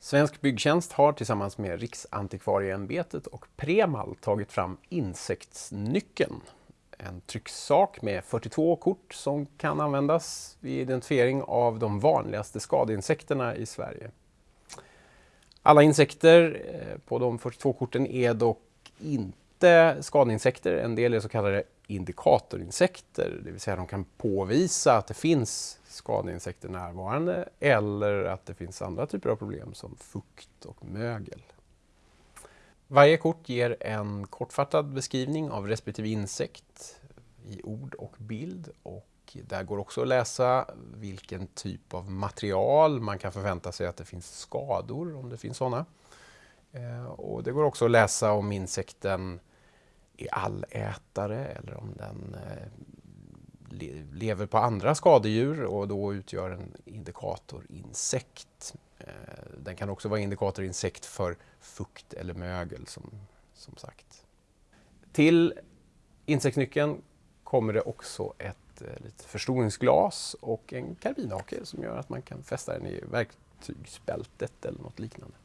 Svensk byggtjänst har tillsammans med Riksantikvarieämbetet och Premal tagit fram insektsnyckeln. En trycksak med 42 kort som kan användas vid identifiering av de vanligaste skadeinsekterna i Sverige. Alla insekter eh, på de 42 korten är dock inte skadeinsekter. En del är så kallade indikatorinsekter, det vill säga de kan påvisa att det finns skadeinsekter närvarande eller att det finns andra typer av problem som fukt och mögel. Varje kort ger en kortfattad beskrivning av respektive insekt i ord och bild och där går också att läsa vilken typ av material man kan förvänta sig att det finns skador, om det finns sådana. Eh, och det går också att läsa om insekten är allätare eller om den eh, lever på andra skadedjur och då utgör en indikatorinsekt. Eh, den kan också vara indikatorinsekt för fukt eller mögel som, som sagt. Till insektsnyckeln kommer det också ett eh, lite förstoringsglas och en karbinhake som gör att man kan fästa den i verktygsbältet eller något liknande.